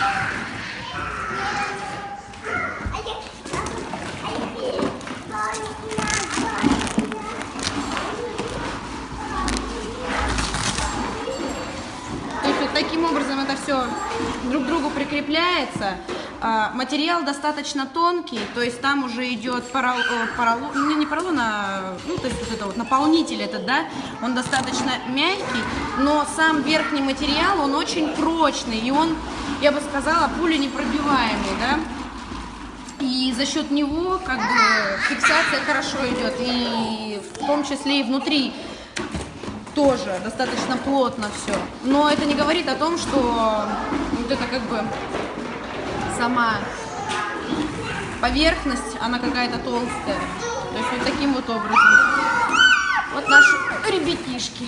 Ah! все друг к другу прикрепляется. А, Материал достаточно тонкий, то есть там уже идет э, поролон, ну, не поролон, а ну, то есть вот это вот наполнитель этот, да, он достаточно мягкий, но сам верхний материал, он очень прочный, и он, я бы сказала, пуленепробиваемый, да. И за счет него как бы фиксация хорошо идет, и в том числе и внутри тоже достаточно плотно все. Но это не говорит о том, что вот это как бы сама поверхность, она какая-то толстая. То есть вот таким вот образом. Вот наши ребятишки.